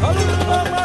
Karınlama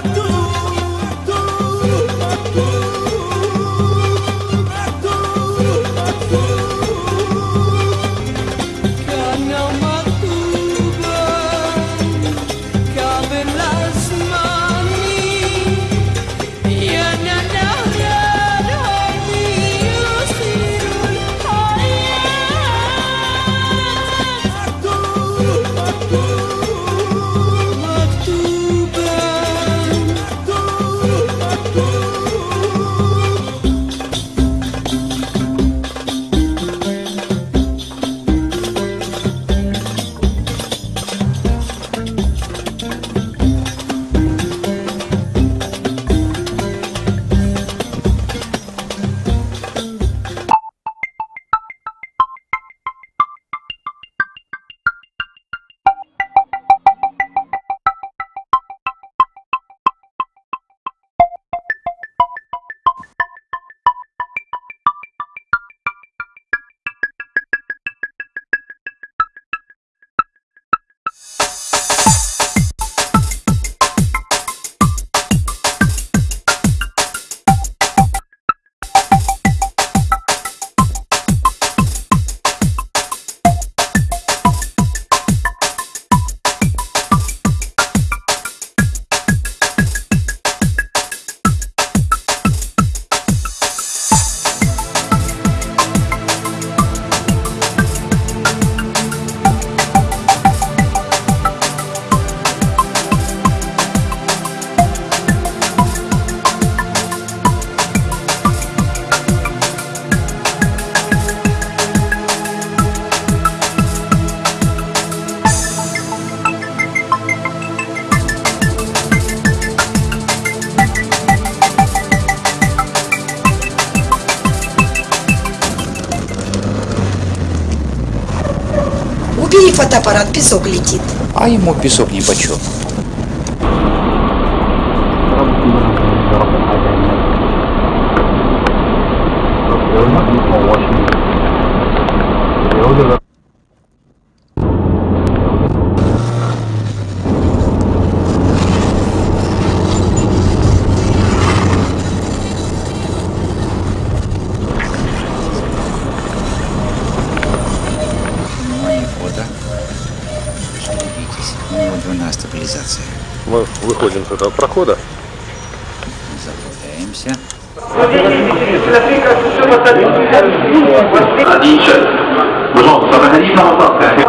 фотоаппарат, песок летит. А ему песок нипочем. Него двойная стабилизация. Мы выходим с этого прохода. Заправляемся. Пожалуйста, находись на посадке.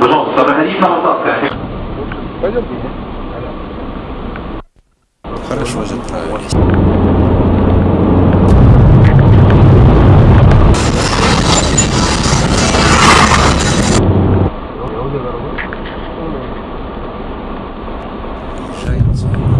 Пожалуйста, находись на посадке. Пойдем. Хорошо заправились. ジャイアン